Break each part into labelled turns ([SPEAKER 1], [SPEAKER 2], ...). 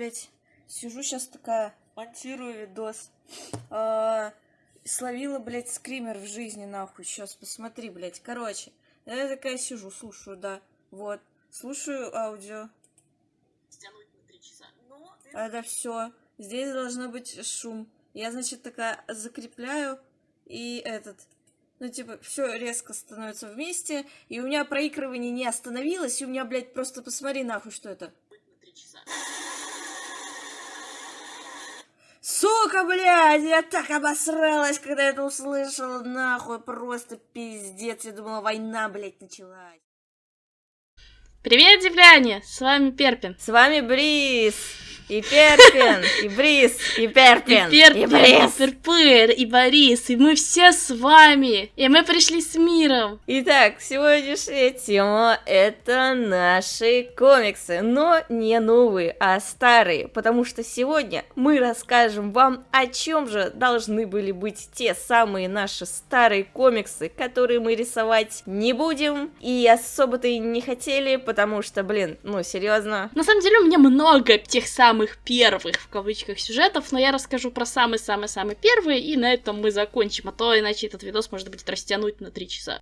[SPEAKER 1] блядь, сижу сейчас такая, монтирую видос. А, словила, блядь, скример в жизни, нахуй. Сейчас посмотри, блядь. Короче, я такая сижу, слушаю, да. Вот. Слушаю аудио.
[SPEAKER 2] Но ты
[SPEAKER 1] Это все. Здесь должно быть шум. Я, значит, такая закрепляю и этот. Ну, типа, все резко становится вместе, и у меня проигрывание не остановилось, и у меня, блядь, просто посмотри нахуй, что это.
[SPEAKER 2] часа.
[SPEAKER 1] Сука, блядь, я так обосралась, когда это услышала, нахуй, просто пиздец, я думала, война, блядь, началась.
[SPEAKER 3] Привет, земляне! С вами Перпин.
[SPEAKER 1] С вами Бриз, и Перпин, и Бриз, и Перпин,
[SPEAKER 3] И Перпин,
[SPEAKER 1] и
[SPEAKER 3] и
[SPEAKER 1] Бриз.
[SPEAKER 3] Перпыр, и Борис, и мы все с вами. И мы пришли с миром.
[SPEAKER 1] Итак, сегодняшняя тема это наши комиксы, но не новые, а старые, потому что сегодня мы расскажем вам, о чем же должны были быть те самые наши старые комиксы, которые мы рисовать не будем, и особо-то и не хотели, потому что, блин, ну серьезно.
[SPEAKER 3] На самом деле у меня много тех самых первых, в кавычках, сюжетов, но я расскажу про самые-самые-самые первые, и на этом мы закончим, а то иначе этот видос может быть растянуть на три часа.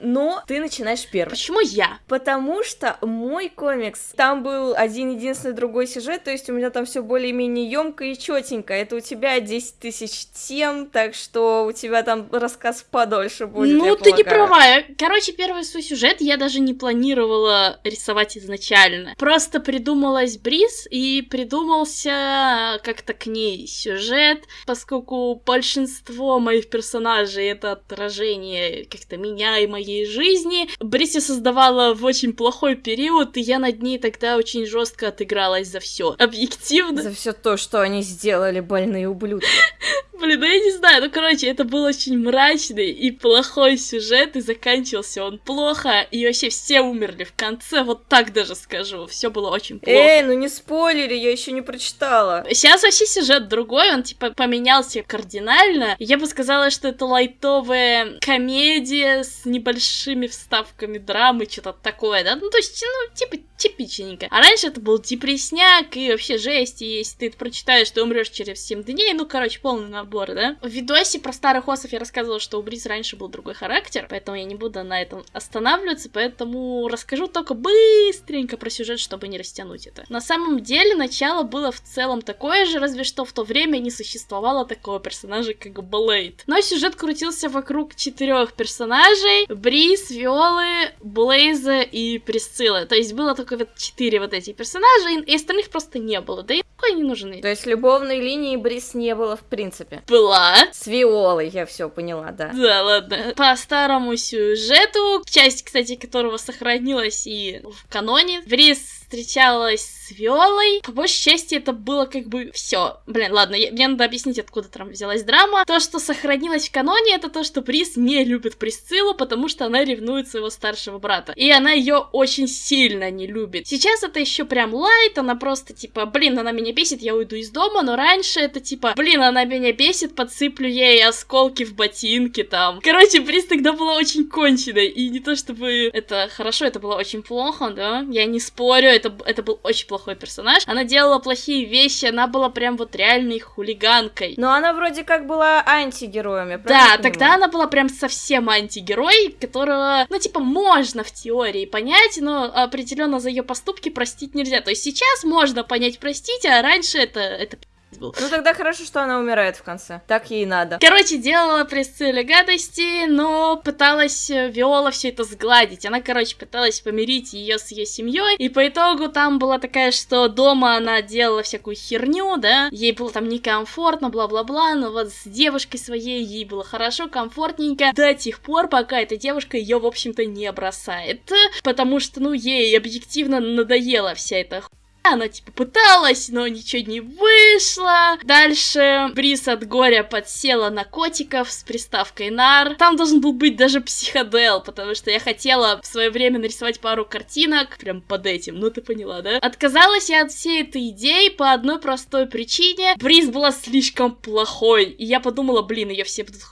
[SPEAKER 1] Но ты начинаешь первым.
[SPEAKER 3] Почему я?
[SPEAKER 1] Потому что мой комикс, там был один единственный другой сюжет, то есть у меня там все более-менее емко и четенько. Это у тебя 10 тысяч тем, так что у тебя там рассказ подольше будет.
[SPEAKER 3] ну, ты не
[SPEAKER 1] полагаю.
[SPEAKER 3] права. Я- Короче, первый свой сюжет я даже не планировала рисовать изначально. Просто придумалась Бриз и придумался как-то к ней сюжет, поскольку большинство моих персонажей это отражение как-то меня и моей жизни. Бриз я создавала в очень плохой период, и я над ней тогда очень жестко отыгралась за все. Объективно.
[SPEAKER 1] За все то, что они сделали, больные ублюдки.
[SPEAKER 3] Блин, ну я не знаю, ну короче, это был очень мрачный и плохой сюжет, и заканчивался он плохо, и вообще все умерли в конце, вот так даже скажу, все было очень плохо.
[SPEAKER 1] Эй, ну не спойлери, я еще не прочитала.
[SPEAKER 3] Сейчас вообще сюжет другой, он типа поменялся кардинально. Я бы сказала, что это лайтовая комедия с небольшими вставками драмы, что-то такое, да? Ну, то есть, ну, типа типичненько. А раньше это был депресняк и вообще жесть, и если ты это прочитаешь, ты умрешь через 7 дней, ну, короче, полный набор, да? В видосе про старых осов я рассказывала, что у Бриз раньше был другой характер, поэтому я не буду на этом останавливаться, поэтому расскажу только быстренько про сюжет, чтобы не растянуть это. На самом деле, начало было в целом такое же, разве что в то время не существовало такого персонажа, как Блейд. Но сюжет крутился вокруг четырех персонажей. Бриз, Виолы, Блейза и Присциллы. То есть было только вот четыре вот эти персонажа, и остальных просто не было. Да и нахуй они нужны.
[SPEAKER 1] То есть любовной линии Брис не было в принципе.
[SPEAKER 3] Была.
[SPEAKER 1] С Виолой, я все поняла, да.
[SPEAKER 3] Да, ладно. По старому сюжету, часть, кстати, которого сохранилась и в каноне, Бриз встречалась с Виолой. По большей части это было как бы все. Блин, ладно, я- мне надо объяснить, откуда там взялась драма. То, что сохранилось в каноне, это то, что Бриз не любит Присциллу, потому что она ревнует своего старшего брата. И она ее очень сильно не любит. Сейчас это еще прям лайт, она просто типа, блин, она меня бесит, я уйду из дома, но раньше это типа, блин, она меня бесит, подсыплю ей осколки в ботинки там. Короче, Бриз тогда была очень конченой, и не то чтобы это хорошо, это было очень плохо, да, я не спорю, это, это был очень плохой персонаж. Она делала плохие вещи, она была прям вот реальной хулиганкой.
[SPEAKER 1] Но она вроде как была антигероем, я
[SPEAKER 3] Да,
[SPEAKER 1] правильно
[SPEAKER 3] тогда
[SPEAKER 1] понимаю?
[SPEAKER 3] она была прям совсем антигерой, которого, ну, типа, можно в теории понять, но определенно за ее поступки простить нельзя. То есть сейчас можно понять, простить, а раньше это, это был.
[SPEAKER 1] Ну тогда хорошо, что она умирает в конце. Так ей надо.
[SPEAKER 3] Короче, делала Присцилле гадости, но пыталась э, Виола все это сгладить. Она, короче, пыталась помирить ее с ее семьей. И по итогу там была такая, что дома она делала всякую херню, да. Ей было там некомфортно, бла-бла-бла. Но вот с девушкой своей ей было хорошо, комфортненько. До тех пор, пока эта девушка ее, в общем-то, не бросает. Потому что, ну, ей объективно надоела вся эта она типа пыталась, но ничего не вышло. Дальше Брис от горя подсела на котиков с приставкой нар. Там должен был быть даже психодел, потому что я хотела в свое время нарисовать пару картинок прям под этим, ну ты поняла, да? Отказалась я от всей этой идеи по одной простой причине. Бриз была слишком плохой, и я подумала, блин, ее все будут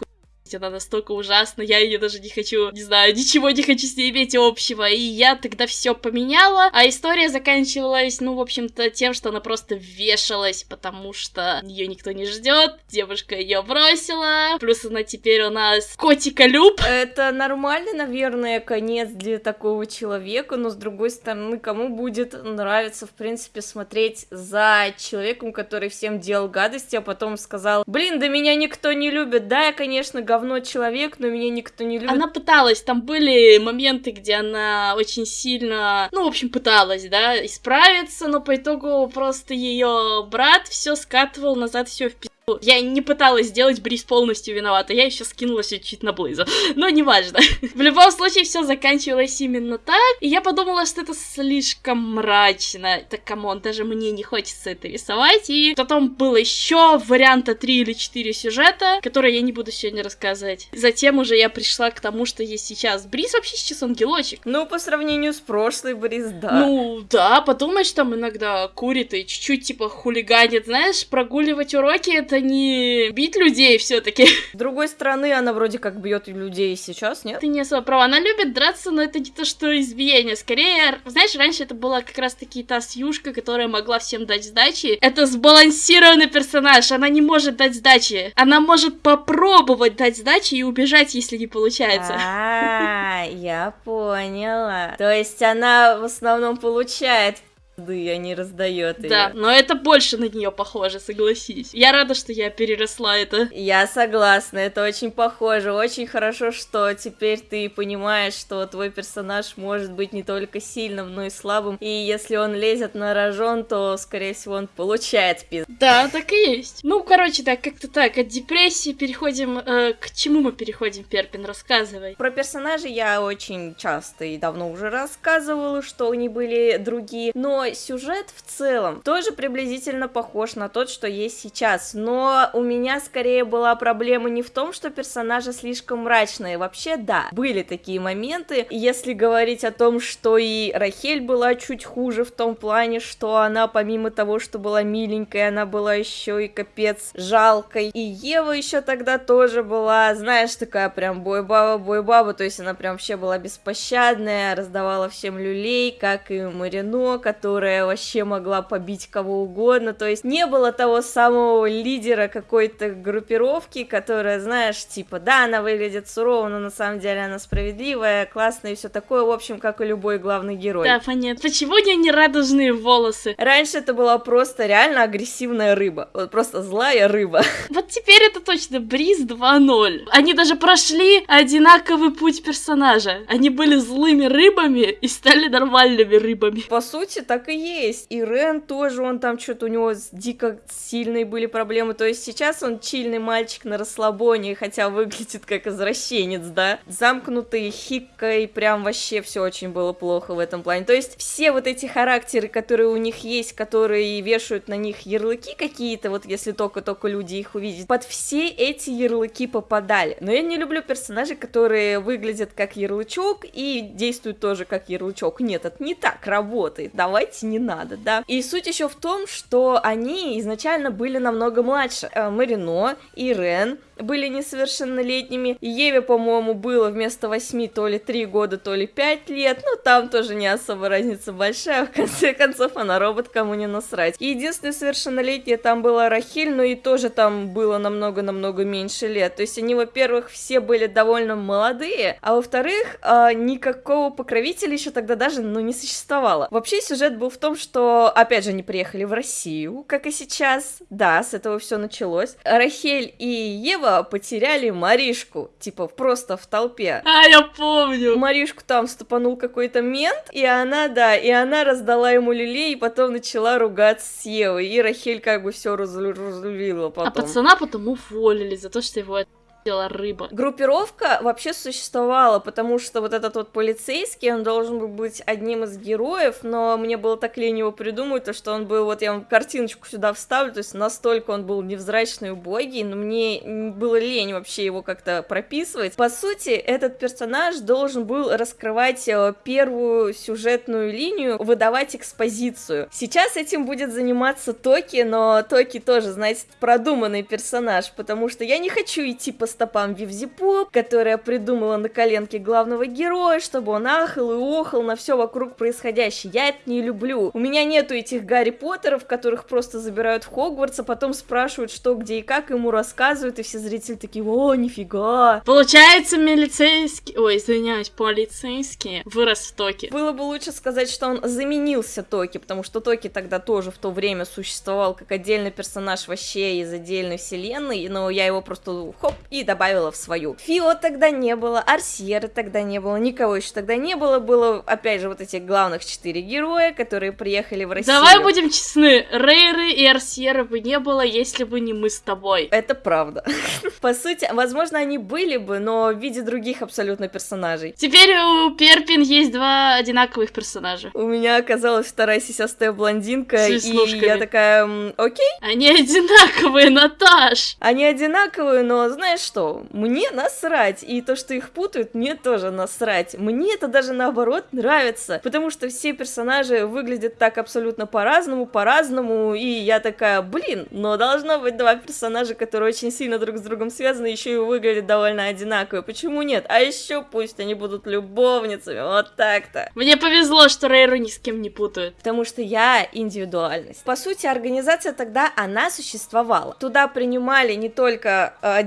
[SPEAKER 3] она настолько ужасна, я ее даже не хочу, не знаю, ничего не хочу с ней иметь общего. И я тогда все поменяла, а история заканчивалась, ну, в общем-то, тем, что она просто вешалась, потому что ее никто не ждет, девушка ее бросила, плюс она теперь у нас котика Люб.
[SPEAKER 1] Это нормально, наверное, конец для такого человека, но с другой стороны, кому будет нравиться, в принципе, смотреть за человеком, который всем делал гадости, а потом сказал, блин, да меня никто не любит, да, я, конечно, говно человек, но меня никто не любит.
[SPEAKER 3] Она пыталась, там были моменты, где она очень сильно, ну, в общем, пыталась, да, исправиться, но по итогу просто ее брат все скатывал назад, все в пи***. Я не пыталась сделать Брис полностью виновата, я еще скинула все чуть на Блейза. Но неважно. В любом случае, все заканчивалось именно так. И я подумала, что это слишком мрачно. Так, come on, даже мне не хочется это рисовать. И потом было еще варианта 3 или 4 сюжета, которые я не буду сегодня рассказывать. Затем уже я пришла к тому, что есть сейчас. Брис вообще сейчас ангелочек.
[SPEAKER 1] Ну, по сравнению с прошлой Брис, да.
[SPEAKER 3] Ну, да, подумаешь, там иногда курит и чуть-чуть, типа, хулиганит. Знаешь, прогуливать уроки — это не бить людей все таки
[SPEAKER 1] С другой стороны, она вроде как бьет людей сейчас, нет?
[SPEAKER 3] Ты не особо права. Она любит драться, но это не то, что избиение. Скорее, знаешь, раньше это была как раз-таки та Сьюшка, которая могла всем дать сдачи. Это сбалансированный персонаж. Она не может дать сдачи. Она может попробовать дать сдачи и убежать, если не получается.
[SPEAKER 1] А, я поняла. То есть она в основном получает пизды, а не раздает ее.
[SPEAKER 3] Да, но это больше на нее похоже, согласись. Я рада, что я переросла это.
[SPEAKER 1] Я согласна, это очень похоже. Очень хорошо, что теперь ты понимаешь, что твой персонаж может быть не только сильным, но и слабым. И если он лезет на рожон, то, скорее всего, он получает пизд.
[SPEAKER 3] Да, так и есть. Ну, короче, так, как-то так. От депрессии переходим... Э, к чему мы переходим, Перпин? Рассказывай.
[SPEAKER 1] Про персонажей я очень часто и давно уже рассказывала, что они были другие, но сюжет в целом тоже приблизительно похож на тот, что есть сейчас, но у меня скорее была проблема не в том, что персонажи слишком мрачные, вообще да, были такие моменты, если говорить о том, что и Рахель была чуть хуже в том плане, что она помимо того, что была миленькой, она была еще и капец жалкой, и Ева еще тогда тоже была, знаешь, такая прям бой-баба, бой-баба, то есть она прям вообще была беспощадная, раздавала всем люлей, как и Марино, который которая вообще могла побить кого угодно, то есть не было того самого лидера какой-то группировки, которая, знаешь, типа, да, она выглядит сурово, но на самом деле она справедливая, классная и все такое, в общем, как и любой главный герой.
[SPEAKER 3] Да, понятно. Почему у нее не радужные волосы?
[SPEAKER 1] Раньше это была просто реально агрессивная рыба, вот просто злая рыба.
[SPEAKER 3] Вот теперь это точно Бриз 2.0. Они даже прошли одинаковый путь персонажа. Они были злыми рыбами и стали нормальными рыбами.
[SPEAKER 1] По сути, так и есть. И Рен тоже, он там что-то у него дико сильные были проблемы. То есть сейчас он чильный мальчик на расслабоне, хотя выглядит как извращенец, да. Замкнутый, хиккой, прям вообще все очень было плохо в этом плане. То есть все вот эти характеры, которые у них есть, которые вешают на них ярлыки какие-то, вот если только-только люди их увидят, под все эти ярлыки попадали. Но я не люблю персонажей, которые выглядят как ярлычок и действуют тоже как ярлычок. Нет, это не так работает. Давайте не надо, да. И суть еще в том, что они изначально были намного младше. Э, Марино и Рен были несовершеннолетними. Еве, по-моему, было вместо 8 то ли 3 года, то ли 5 лет, но там тоже не особо разница большая, в конце концов она робот, кому не насрать. Единственное совершеннолетие там была Рахиль, но и тоже там было намного-намного меньше лет. То есть они, во-первых, все были довольно молодые, а во-вторых, э, никакого покровителя еще тогда даже, ну, не существовало. Вообще сюжет был в том, что, опять же, они приехали в Россию, как и сейчас. Да, с этого все началось. Рахель и Ева Ева потеряли Маришку, типа просто в толпе.
[SPEAKER 3] А, я помню.
[SPEAKER 1] Маришку там стопанул какой-то мент, и она, да, и она раздала ему люлей, и потом начала ругаться с Евой, и Рахель как бы все разрулила потом.
[SPEAKER 3] А пацана потом уволили за то, что его съела рыба.
[SPEAKER 1] Группировка вообще существовала, потому что вот этот вот полицейский, он должен был быть одним из героев, но мне было так лень его придумать, то что он был, вот я вам картиночку сюда вставлю, то есть настолько он был невзрачный и убогий, но мне было лень вообще его как-то прописывать. По сути, этот персонаж должен был раскрывать э, первую сюжетную линию, выдавать экспозицию. Сейчас этим будет заниматься Токи, но Токи тоже, знаете, продуманный персонаж, потому что я не хочу идти по стопам Вивзипоп, которая придумала на коленке главного героя, чтобы он ахал и охал на все вокруг происходящее. Я это не люблю. У меня нету этих Гарри Поттеров, которых просто забирают в Хогвартс, а потом спрашивают, что, где и как, ему рассказывают, и все зрители такие, о, нифига.
[SPEAKER 3] Получается, милицейский... Ой, извиняюсь, полицейский вырос в Токи.
[SPEAKER 1] Было бы лучше сказать, что он заменился Токи, потому что Токи тогда тоже в то время существовал как отдельный персонаж вообще из отдельной вселенной, но я его просто хоп и добавила в свою. Фио тогда не было, Арсьеры тогда не было, никого еще тогда не было, было опять же вот эти главных четыре героя, которые приехали в Россию.
[SPEAKER 3] Давай будем честны, Рейры и Арсьеры бы не было, если бы не мы с тобой.
[SPEAKER 1] Это правда. По сути, возможно, они были бы, но в виде других абсолютно персонажей.
[SPEAKER 3] Теперь у Перпин есть два одинаковых персонажа.
[SPEAKER 1] У меня оказалась вторая сисястая блондинка, и я такая, «М, окей,
[SPEAKER 3] Они одинаковые, Наташ!
[SPEAKER 1] они одинаковые, но знаешь что, мне насрать, и то, что их путают, мне тоже насрать. Мне это даже наоборот нравится, потому что все персонажи выглядят так абсолютно по-разному, по-разному, и я такая, блин, но должно быть два персонажа, которые очень сильно друг с другом связаны, еще и выглядят довольно одинаково. Почему нет? А еще пусть они будут любовницами, вот так-то.
[SPEAKER 3] Мне повезло, что Рейру ни с кем не путают.
[SPEAKER 1] Потому что я индивидуальность. По сути, организация тогда, она существовала. Туда принимали не только э,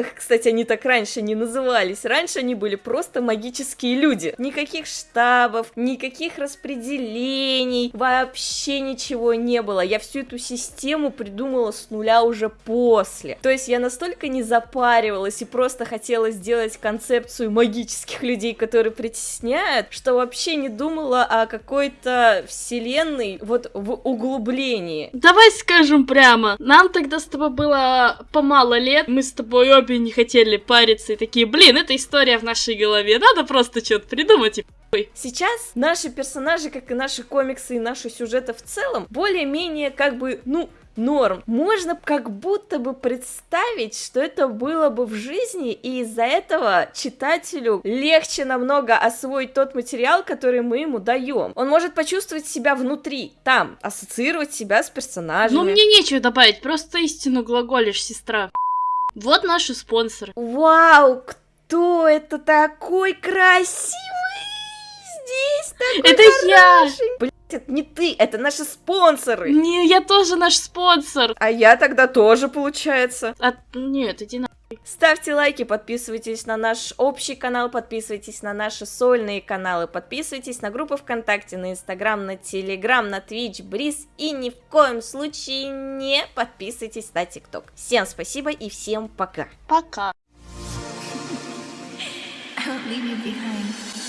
[SPEAKER 1] одержимых, кстати, они так раньше не назывались. Раньше они были просто магические люди. Никаких штабов, никаких распределений, вообще ничего не было. Я всю эту систему придумала с нуля уже после. То есть я настолько не запаривалась и просто хотела сделать концепцию магических людей, которые притесняют, что вообще не думала о какой-то вселенной вот в углублении.
[SPEAKER 3] Давай скажем прямо, нам тогда с тобой было помало лет, мы с тобой обе не хотели париться и такие, блин, это история в нашей голове, надо просто что-то придумать и
[SPEAKER 1] Сейчас наши персонажи, как и наши комиксы и наши сюжеты в целом, более-менее как бы, ну, норм. Можно как будто бы представить, что это было бы в жизни, и из-за этого читателю легче намного освоить тот материал, который мы ему даем. Он может почувствовать себя внутри, там, ассоциировать себя с персонажами.
[SPEAKER 3] Ну, мне нечего добавить, просто истину глаголишь, сестра. Вот наши спонсоры.
[SPEAKER 1] Вау, кто это такой красивый здесь? Такой
[SPEAKER 3] Это я!
[SPEAKER 1] Блять, это не ты, это наши спонсоры.
[SPEAKER 3] Не, я тоже наш спонсор.
[SPEAKER 1] А я тогда тоже, получается.
[SPEAKER 3] А, нет, иди на...
[SPEAKER 1] Ставьте лайки, подписывайтесь на наш общий канал, подписывайтесь на наши сольные каналы, подписывайтесь на группы ВКонтакте, на Инстаграм, на Телеграм, на Твич, Бриз и ни в коем случае не подписывайтесь на ТикТок. Всем спасибо и всем пока.
[SPEAKER 3] Пока.
[SPEAKER 4] I won't leave you behind.